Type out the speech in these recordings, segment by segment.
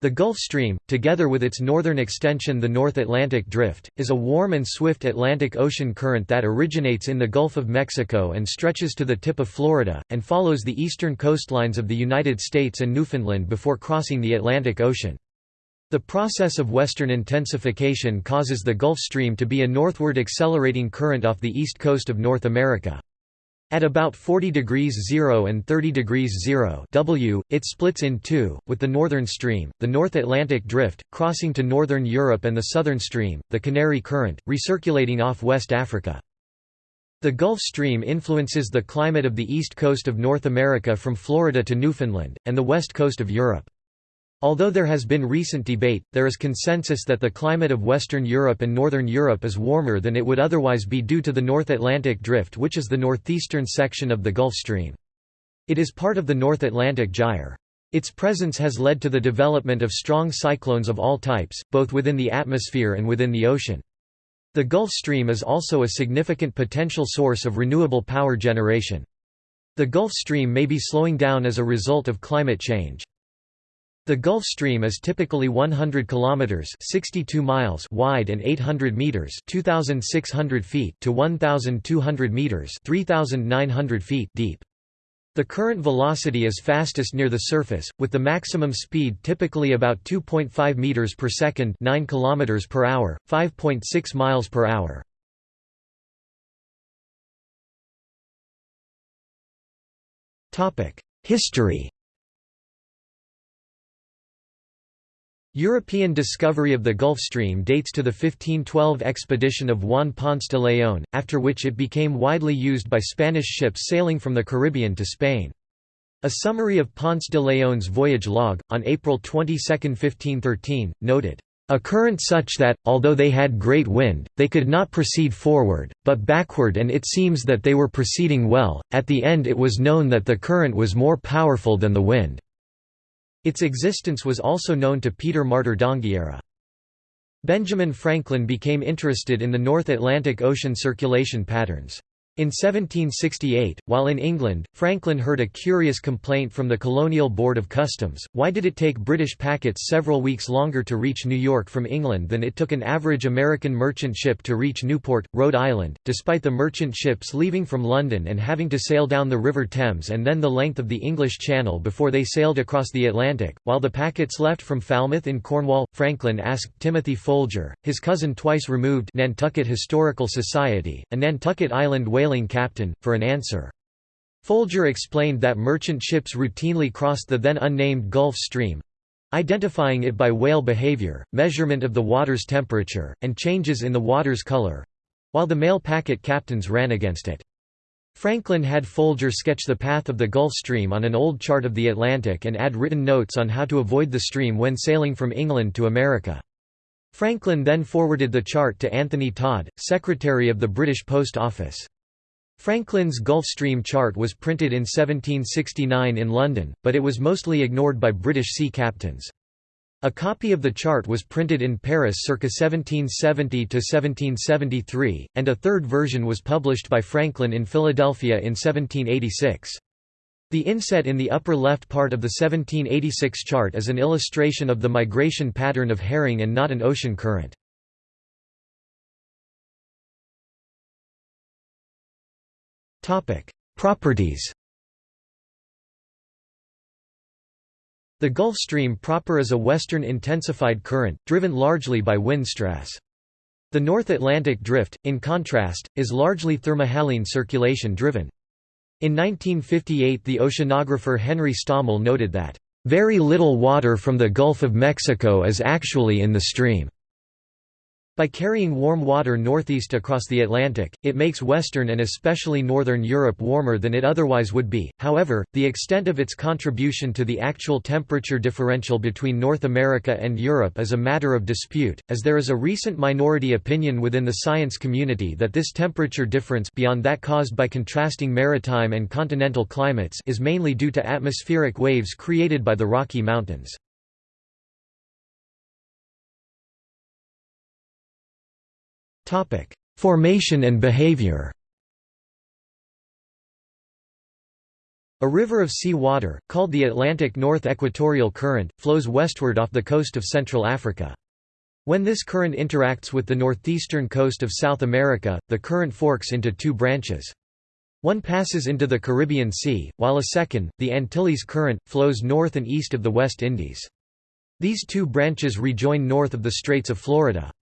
The Gulf Stream, together with its northern extension the North Atlantic Drift, is a warm and swift Atlantic Ocean current that originates in the Gulf of Mexico and stretches to the tip of Florida, and follows the eastern coastlines of the United States and Newfoundland before crossing the Atlantic Ocean. The process of western intensification causes the Gulf Stream to be a northward accelerating current off the east coast of North America. At about 40 degrees 0 and 30 degrees 0 W, it splits in two, with the Northern Stream, the North Atlantic Drift, crossing to Northern Europe and the Southern Stream, the Canary Current, recirculating off West Africa. The Gulf Stream influences the climate of the east coast of North America from Florida to Newfoundland, and the west coast of Europe. Although there has been recent debate, there is consensus that the climate of Western Europe and Northern Europe is warmer than it would otherwise be due to the North Atlantic Drift which is the northeastern section of the Gulf Stream. It is part of the North Atlantic Gyre. Its presence has led to the development of strong cyclones of all types, both within the atmosphere and within the ocean. The Gulf Stream is also a significant potential source of renewable power generation. The Gulf Stream may be slowing down as a result of climate change. The Gulf Stream is typically 100 kilometers (62 miles) wide and 800 meters (2600 feet) to 1200 meters (3900 feet) deep. The current velocity is fastest near the surface, with the maximum speed typically about 2.5 meters per second, 9 kilometers per hour, 5.6 miles per hour. Topic: History European discovery of the Gulf Stream dates to the 1512 expedition of Juan Ponce de León, after which it became widely used by Spanish ships sailing from the Caribbean to Spain. A summary of Ponce de León's voyage log, on April 22, 1513, noted, "...a current such that, although they had great wind, they could not proceed forward, but backward and it seems that they were proceeding well, at the end it was known that the current was more powerful than the wind." Its existence was also known to Peter Martyr d'Anghiera. Benjamin Franklin became interested in the North Atlantic Ocean circulation patterns. In 1768, while in England, Franklin heard a curious complaint from the Colonial Board of Customs, why did it take British packets several weeks longer to reach New York from England than it took an average American merchant ship to reach Newport, Rhode Island, despite the merchant ships leaving from London and having to sail down the River Thames and then the length of the English Channel before they sailed across the Atlantic, while the packets left from Falmouth in Cornwall, Franklin asked Timothy Folger, his cousin twice removed Nantucket Historical Society, a Nantucket Island whaler sailing captain, for an answer. Folger explained that merchant ships routinely crossed the then unnamed Gulf Stream identifying it by whale behavior, measurement of the water's temperature, and changes in the water's color while the mail packet captains ran against it. Franklin had Folger sketch the path of the Gulf Stream on an old chart of the Atlantic and add written notes on how to avoid the stream when sailing from England to America. Franklin then forwarded the chart to Anthony Todd, Secretary of the British Post Office. Franklin's Gulf Stream chart was printed in 1769 in London, but it was mostly ignored by British sea captains. A copy of the chart was printed in Paris circa 1770–1773, and a third version was published by Franklin in Philadelphia in 1786. The inset in the upper left part of the 1786 chart is an illustration of the migration pattern of herring and not an ocean current. Properties The Gulf Stream proper is a western intensified current, driven largely by wind stress. The North Atlantic Drift, in contrast, is largely thermohaline circulation driven. In 1958 the oceanographer Henry Stommel noted that, "...very little water from the Gulf of Mexico is actually in the stream." By carrying warm water northeast across the Atlantic, it makes western and especially northern Europe warmer than it otherwise would be. However, the extent of its contribution to the actual temperature differential between North America and Europe is a matter of dispute, as there is a recent minority opinion within the science community that this temperature difference beyond that caused by contrasting maritime and continental climates is mainly due to atmospheric waves created by the Rocky Mountains. Topic: Formation and behavior. A river of sea water, called the Atlantic North Equatorial Current, flows westward off the coast of Central Africa. When this current interacts with the northeastern coast of South America, the current forks into two branches. One passes into the Caribbean Sea, while a second, the Antilles Current, flows north and east of the West Indies. These two branches rejoin north of the Straits of Florida.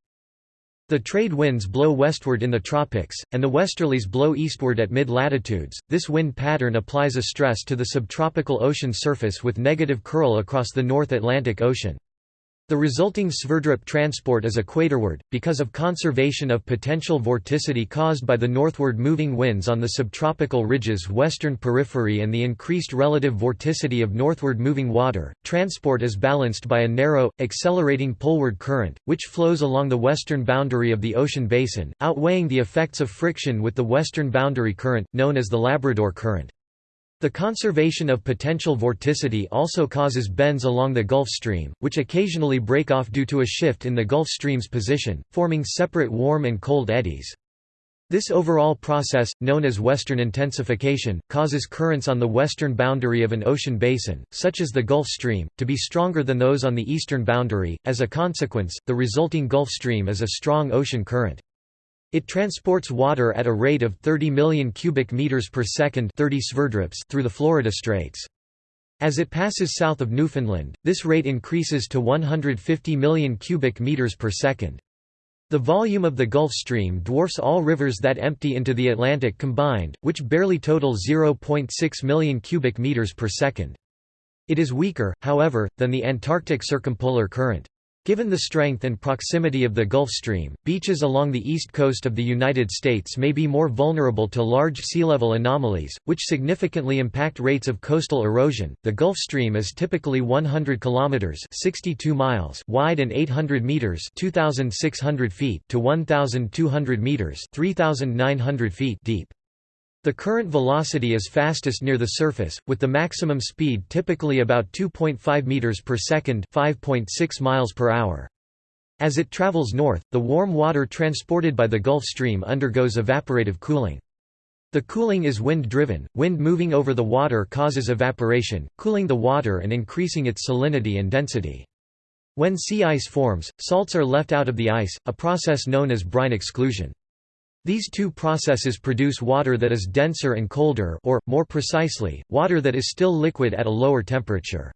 The trade winds blow westward in the tropics, and the westerlies blow eastward at mid-latitudes. This wind pattern applies a stress to the subtropical ocean surface with negative curl across the North Atlantic Ocean. The resulting Sverdrup transport is equatorward, because of conservation of potential vorticity caused by the northward moving winds on the subtropical ridge's western periphery and the increased relative vorticity of northward moving water. Transport is balanced by a narrow, accelerating poleward current, which flows along the western boundary of the ocean basin, outweighing the effects of friction with the western boundary current, known as the Labrador Current. The conservation of potential vorticity also causes bends along the Gulf Stream, which occasionally break off due to a shift in the Gulf Stream's position, forming separate warm and cold eddies. This overall process, known as western intensification, causes currents on the western boundary of an ocean basin, such as the Gulf Stream, to be stronger than those on the eastern boundary. As a consequence, the resulting Gulf Stream is a strong ocean current. It transports water at a rate of 30 million cubic meters per second 30 through the Florida Straits. As it passes south of Newfoundland, this rate increases to 150 million cubic meters per second. The volume of the Gulf Stream dwarfs all rivers that empty into the Atlantic combined, which barely total 0.6 million cubic meters per second. It is weaker, however, than the Antarctic circumpolar current. Given the strength and proximity of the Gulf Stream, beaches along the east coast of the United States may be more vulnerable to large sea level anomalies, which significantly impact rates of coastal erosion. The Gulf Stream is typically 100 kilometers (62 miles) wide and 800 meters (2600 feet) to 1200 meters (3900 feet) deep. The current velocity is fastest near the surface, with the maximum speed typically about 2.5 meters per second, 5.6 miles per hour. As it travels north, the warm water transported by the Gulf Stream undergoes evaporative cooling. The cooling is wind-driven, wind moving over the water causes evaporation, cooling the water and increasing its salinity and density. When sea ice forms, salts are left out of the ice, a process known as brine exclusion. These two processes produce water that is denser and colder or, more precisely, water that is still liquid at a lower temperature.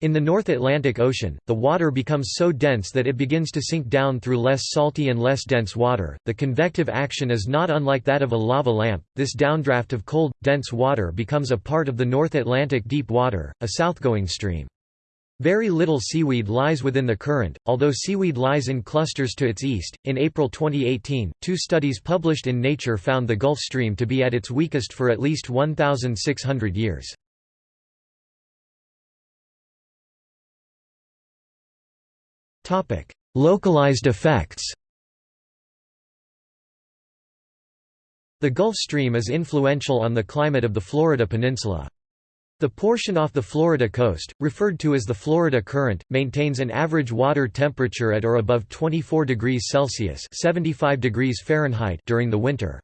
In the North Atlantic Ocean, the water becomes so dense that it begins to sink down through less salty and less dense water. The convective action is not unlike that of a lava lamp. This downdraft of cold, dense water becomes a part of the North Atlantic deep water, a southgoing stream. Very little seaweed lies within the current, although seaweed lies in clusters to its east. In April 2018, two studies published in Nature found the Gulf Stream to be at its weakest for at least 1,600 years. Topic: Localized effects The Gulf Stream is influential on the climate of the Florida Peninsula. The portion off the Florida coast, referred to as the Florida Current, maintains an average water temperature at or above 24 degrees Celsius (75 degrees Fahrenheit) during the winter.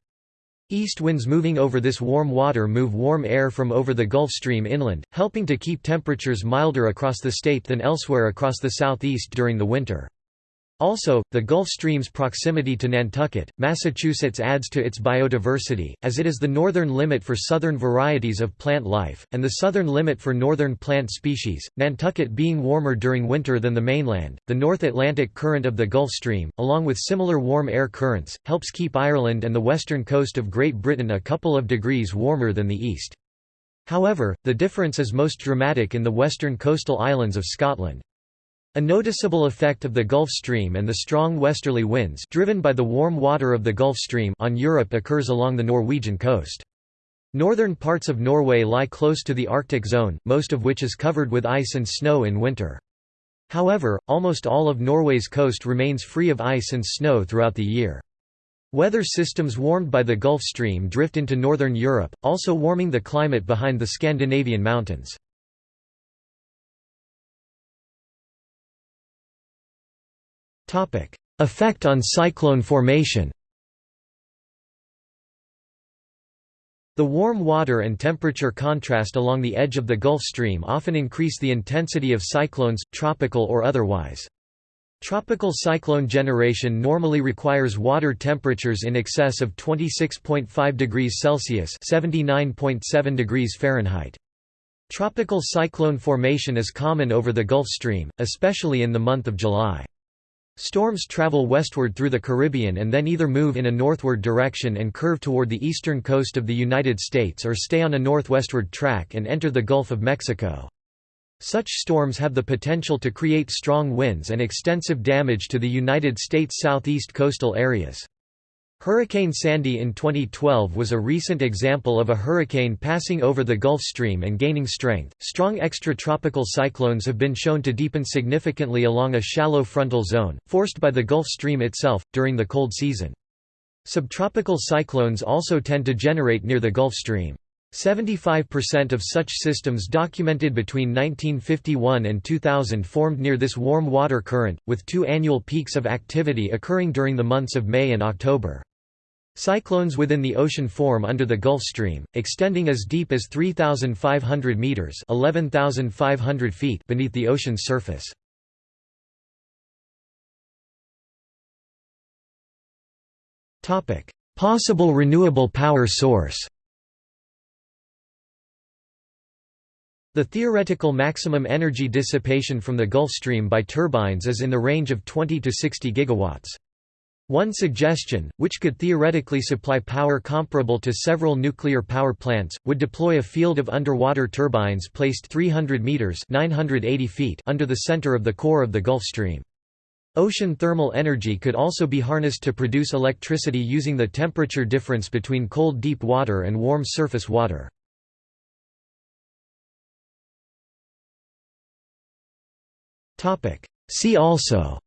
East winds moving over this warm water move warm air from over the Gulf Stream inland, helping to keep temperatures milder across the state than elsewhere across the southeast during the winter. Also, the Gulf Stream's proximity to Nantucket, Massachusetts adds to its biodiversity, as it is the northern limit for southern varieties of plant life, and the southern limit for northern plant species, Nantucket being warmer during winter than the mainland. The North Atlantic current of the Gulf Stream, along with similar warm air currents, helps keep Ireland and the western coast of Great Britain a couple of degrees warmer than the east. However, the difference is most dramatic in the western coastal islands of Scotland. A noticeable effect of the Gulf Stream and the strong westerly winds driven by the warm water of the Gulf Stream on Europe occurs along the Norwegian coast. Northern parts of Norway lie close to the Arctic zone, most of which is covered with ice and snow in winter. However, almost all of Norway's coast remains free of ice and snow throughout the year. Weather systems warmed by the Gulf Stream drift into northern Europe, also warming the climate behind the Scandinavian mountains. Effect on cyclone formation The warm water and temperature contrast along the edge of the Gulf Stream often increase the intensity of cyclones, tropical or otherwise. Tropical cyclone generation normally requires water temperatures in excess of 26.5 degrees Celsius (79.7 degrees Fahrenheit). Tropical cyclone formation is common over the Gulf Stream, especially in the month of July. Storms travel westward through the Caribbean and then either move in a northward direction and curve toward the eastern coast of the United States or stay on a northwestward track and enter the Gulf of Mexico. Such storms have the potential to create strong winds and extensive damage to the United States southeast coastal areas. Hurricane Sandy in 2012 was a recent example of a hurricane passing over the Gulf Stream and gaining strength. Strong extratropical cyclones have been shown to deepen significantly along a shallow frontal zone, forced by the Gulf Stream itself, during the cold season. Subtropical cyclones also tend to generate near the Gulf Stream. 75% of such systems documented between 1951 and 2000 formed near this warm water current, with two annual peaks of activity occurring during the months of May and October. Cyclones within the ocean form under the Gulf Stream, extending as deep as 3,500 meters (11,500 feet) beneath the ocean's surface. Topic: Possible renewable power source. The theoretical maximum energy dissipation from the Gulf Stream by turbines is in the range of 20 to 60 gigawatts. One suggestion, which could theoretically supply power comparable to several nuclear power plants, would deploy a field of underwater turbines placed 300 meters (980 feet) under the center of the core of the Gulf Stream. Ocean thermal energy could also be harnessed to produce electricity using the temperature difference between cold deep water and warm surface water. See also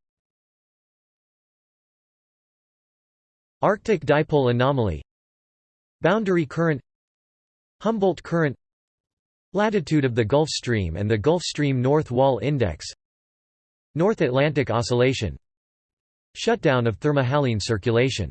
Arctic dipole anomaly. Boundary current. Humboldt current. Latitude of the Gulf Stream and the Gulf Stream North Wall Index. North Atlantic Oscillation. Shutdown of thermohaline circulation